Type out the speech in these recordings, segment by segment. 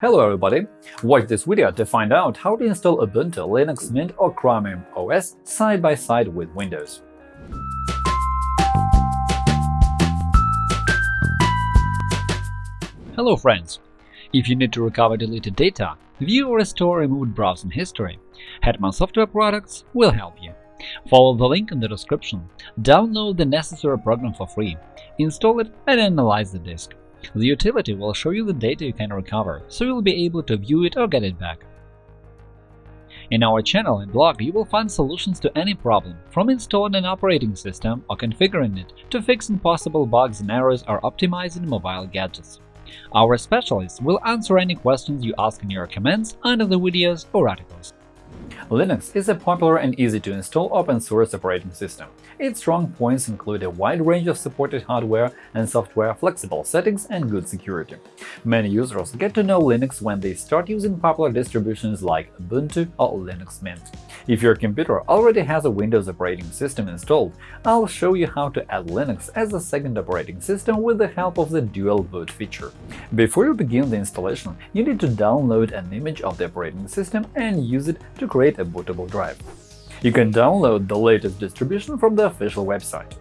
Hello everybody! Watch this video to find out how to install Ubuntu, Linux Mint or Chromium OS side by side with Windows. Hello friends! If you need to recover deleted data, view or restore removed browsing history, Hetman Software Products will help you. Follow the link in the description, download the necessary program for free, install it and analyze the disk. The utility will show you the data you can recover, so you'll be able to view it or get it back. In our channel and blog, you will find solutions to any problem, from installing an operating system or configuring it to fixing possible bugs and errors or optimizing mobile gadgets. Our specialists will answer any questions you ask in your comments under the videos or articles. Linux is a popular and easy-to-install open-source operating system. Its strong points include a wide range of supported hardware and software, flexible settings, and good security. Many users get to know Linux when they start using popular distributions like Ubuntu or Linux Mint. If your computer already has a Windows operating system installed, I'll show you how to add Linux as a second operating system with the help of the Dual Boot feature. Before you begin the installation, you need to download an image of the operating system and use it to create a bootable drive. You can download the latest distribution from the official website.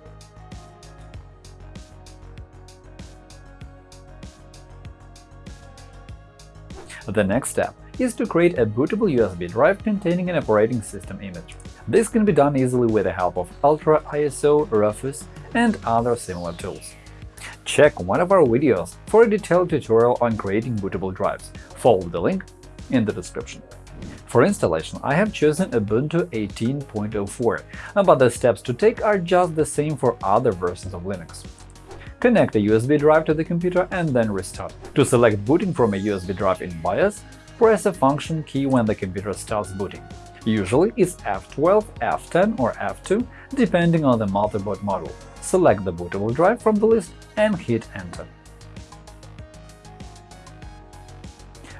The next step is to create a bootable USB drive containing an operating system image. This can be done easily with the help of Ultra ISO, Rufus, and other similar tools. Check one of our videos for a detailed tutorial on creating bootable drives. Follow the link in the description. For installation, I have chosen Ubuntu 18.04, but the steps to take are just the same for other versions of Linux. Connect a USB drive to the computer and then restart. To select booting from a USB drive in BIOS, press a function key when the computer starts booting. Usually it's F12, F10 or F2, depending on the motherboard model. Select the bootable drive from the list and hit Enter.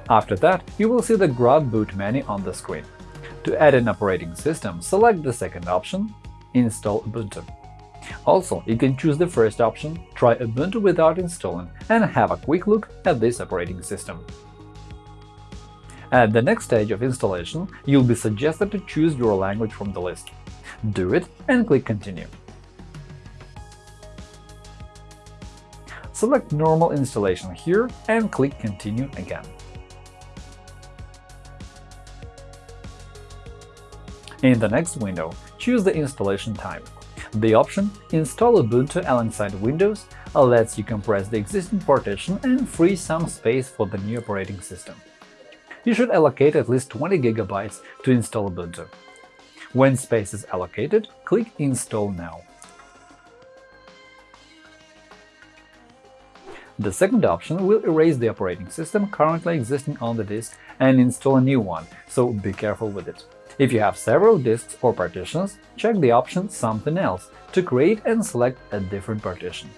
After that, you will see the Grub Boot menu on the screen. To add an operating system, select the second option – Install Ubuntu. Also, you can choose the first option – Try Ubuntu without installing and have a quick look at this operating system. At the next stage of installation, you'll be suggested to choose your language from the list. Do it and click Continue. Select Normal installation here and click Continue again. In the next window, choose the installation type. The option Install Ubuntu alongside Windows lets you compress the existing partition and free some space for the new operating system. You should allocate at least 20 GB to install Ubuntu. When space is allocated, click Install now. The second option will erase the operating system currently existing on the disk and install a new one, so be careful with it. If you have several disks or partitions, check the option Something else to create and select a different partition.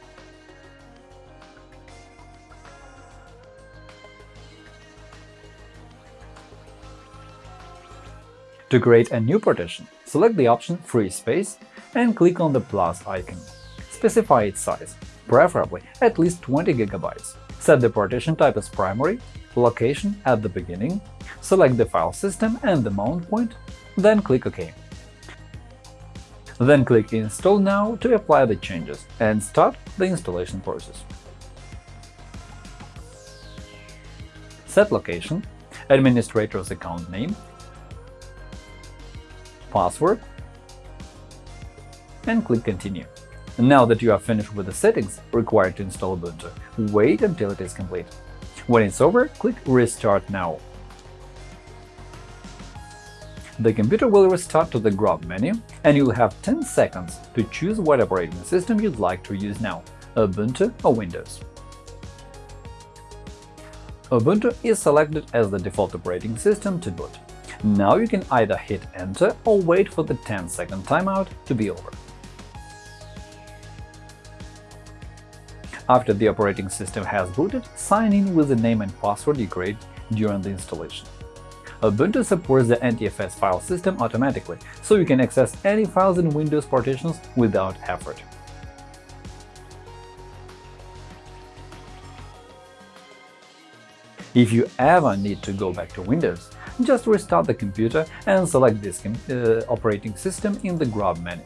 To create a new partition, select the option Free Space and click on the plus icon. Specify its size, preferably at least 20 GB. Set the partition type as primary, location at the beginning, select the file system and the mount point, then click OK. Then click Install now to apply the changes and start the installation process. Set location, administrator's account name, password, and click Continue. Now that you are finished with the settings required to install Ubuntu, wait until it is complete. When it's over, click Restart now the computer will restart to the Grub menu, and you'll have 10 seconds to choose what operating system you'd like to use now – Ubuntu or Windows. Ubuntu is selected as the default operating system to boot. Now you can either hit Enter or wait for the 10-second timeout to be over. After the operating system has booted, sign in with the name and password you create during the installation. Ubuntu supports the NTFS file system automatically, so you can access any files in Windows partitions without effort. If you ever need to go back to Windows, just restart the computer and select this uh, operating system in the Grub menu.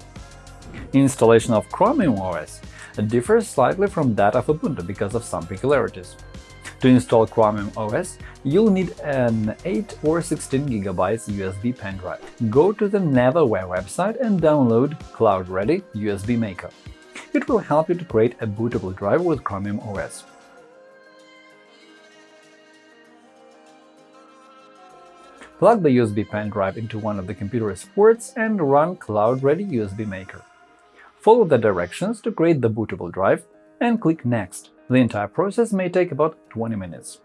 Installation of Chromium OS differs slightly from that of Ubuntu because of some peculiarities. To install Chromium OS, you'll need an 8 or 16 GB USB pen drive. Go to the Neverware website and download Cloud Ready USB Maker. It will help you to create a bootable drive with Chromium OS. Plug the USB pen drive into one of the computer's ports and run Cloud Ready USB Maker. Follow the directions to create the bootable drive and click Next. The entire process may take about 20 minutes.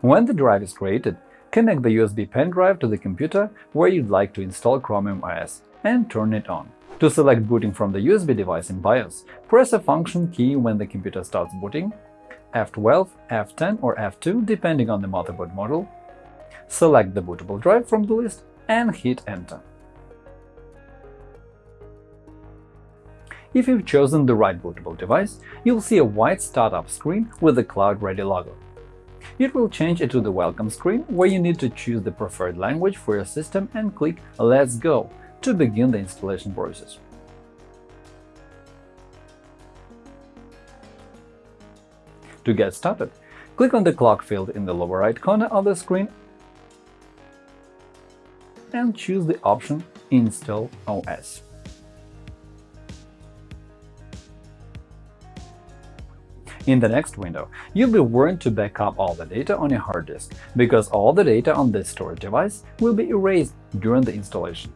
When the drive is created, connect the USB pen drive to the computer where you'd like to install Chromium OS and turn it on. To select booting from the USB device in BIOS, press a function key when the computer starts booting F12, F10 or F2 depending on the motherboard model, select the bootable drive from the list and hit Enter. If you've chosen the right bootable device, you'll see a white startup screen with the Cloud Ready logo. It will change into the Welcome screen, where you need to choose the preferred language for your system and click Let's go to begin the installation process. To get started, click on the clock field in the lower right corner of the screen and choose the option Install OS. In the next window, you'll be warned to back up all the data on your hard disk, because all the data on this storage device will be erased during the installation.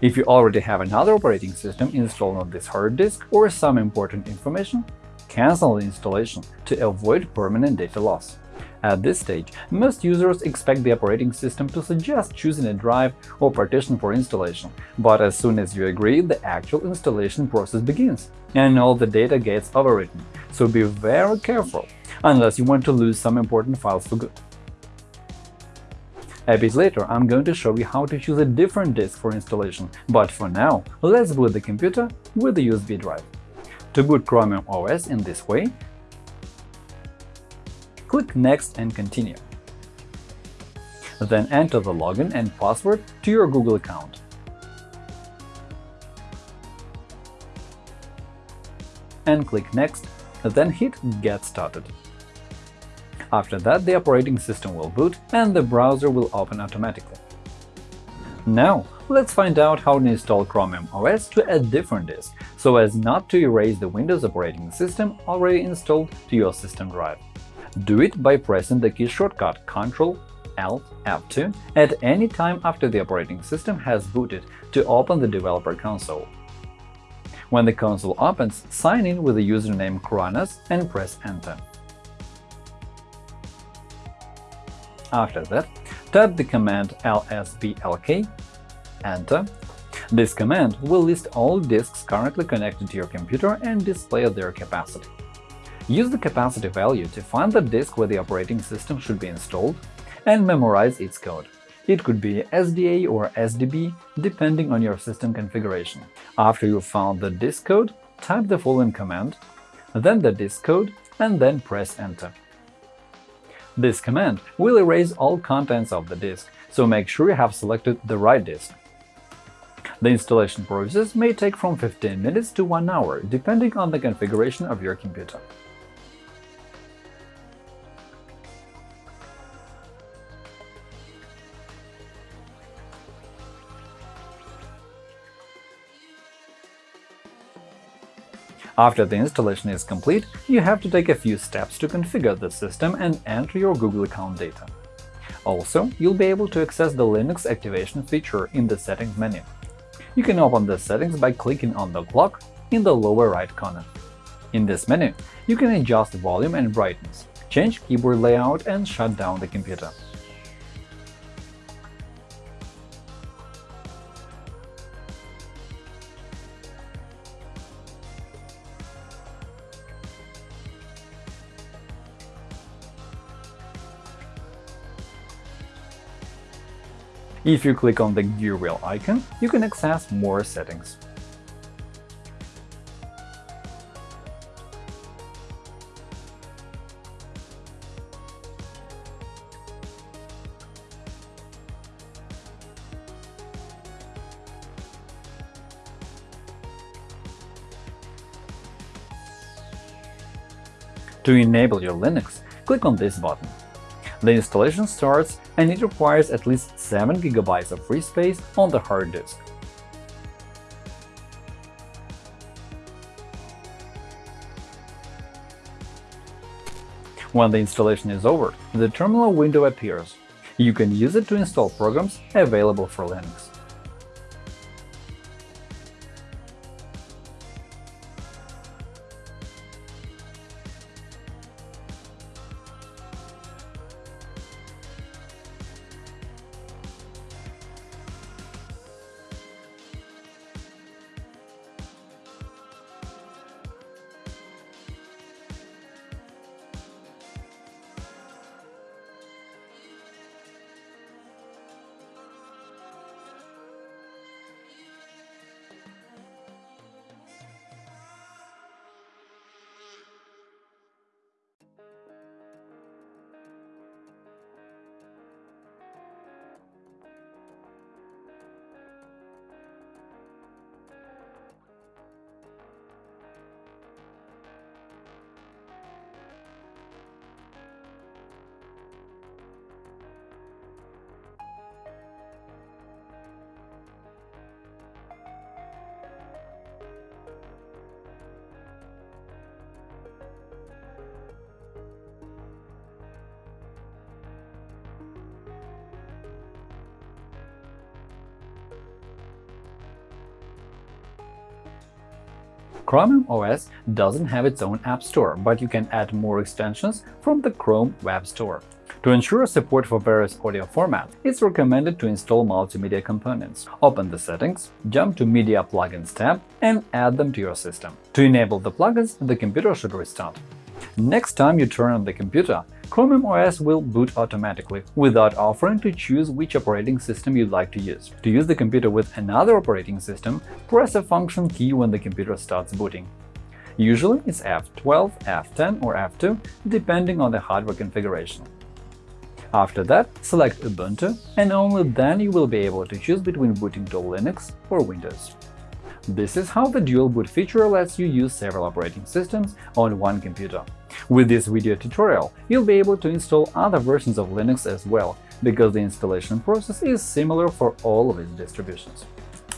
If you already have another operating system installed on this hard disk or some important information, cancel the installation to avoid permanent data loss. At this stage, most users expect the operating system to suggest choosing a drive or partition for installation, but as soon as you agree, the actual installation process begins, and all the data gets overwritten, so be very careful, unless you want to lose some important files for good. A bit later, I'm going to show you how to choose a different disk for installation, but for now, let's boot the computer with the USB drive. To boot Chromium OS in this way, click Next and Continue. Then enter the login and password to your Google account. And click Next, then hit Get Started. After that, the operating system will boot and the browser will open automatically. Now, let's find out how to install Chromium OS to a different disk, so as not to erase the Windows operating system already installed to your system drive. Do it by pressing the key shortcut Ctrl Alt F2 at any time after the operating system has booted to open the developer console. When the console opens, sign in with the username chronos and press Enter. After that, type the command lsblk, Enter. This command will list all disks currently connected to your computer and display their capacity. Use the capacity value to find the disk where the operating system should be installed and memorize its code. It could be SDA or SDB, depending on your system configuration. After you've found the disk code, type the following command, then the disk code, and then press Enter. This command will erase all contents of the disk, so make sure you have selected the right disk. The installation process may take from 15 minutes to 1 hour, depending on the configuration of your computer. After the installation is complete, you have to take a few steps to configure the system and enter your Google account data. Also, you'll be able to access the Linux activation feature in the Settings menu. You can open the settings by clicking on the clock in the lower right corner. In this menu, you can adjust volume and brightness, change keyboard layout and shut down the computer. If you click on the gear wheel icon, you can access more settings. To enable your Linux, click on this button. The installation starts and it requires at least 7 GB of free space on the hard disk. When the installation is over, the terminal window appears. You can use it to install programs available for Linux. Chromium OS doesn't have its own App Store, but you can add more extensions from the Chrome Web Store. To ensure support for various audio formats, it's recommended to install multimedia components. Open the settings, jump to Media Plugins tab and add them to your system. To enable the plugins, the computer should restart. Next time you turn on the computer, Chromium OS will boot automatically, without offering to choose which operating system you'd like to use. To use the computer with another operating system, press a function key when the computer starts booting. Usually it's F12, F10 or F2, depending on the hardware configuration. After that, select Ubuntu, and only then you will be able to choose between booting to Linux or Windows. This is how the dual boot feature lets you use several operating systems on one computer. With this video tutorial, you'll be able to install other versions of Linux as well, because the installation process is similar for all of its distributions.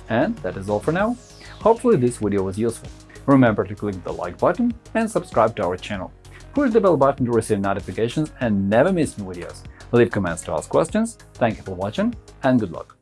And that is all for now. Hopefully this video was useful. Remember to click the like button and subscribe to our channel. Push the bell button to receive notifications and never miss new videos. Leave comments to ask questions. Thank you for watching and good luck!